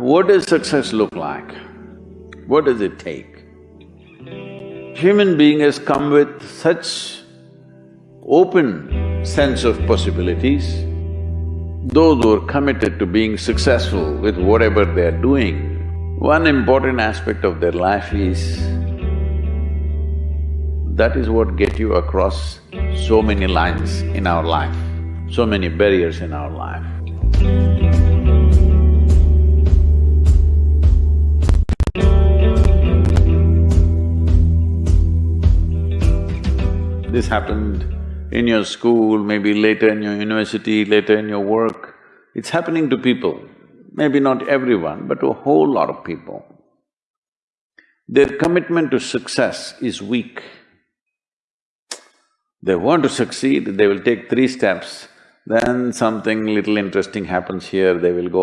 What does success look like? What does it take? Human being has come with such open sense of possibilities. Those who are committed to being successful with whatever they're doing, one important aspect of their life is that is what get you across so many lines in our life, so many barriers in our life. This happened in your school, maybe later in your university, later in your work. It's happening to people, maybe not everyone, but to a whole lot of people. Their commitment to success is weak. They want to succeed, they will take three steps, then something little interesting happens here, they will go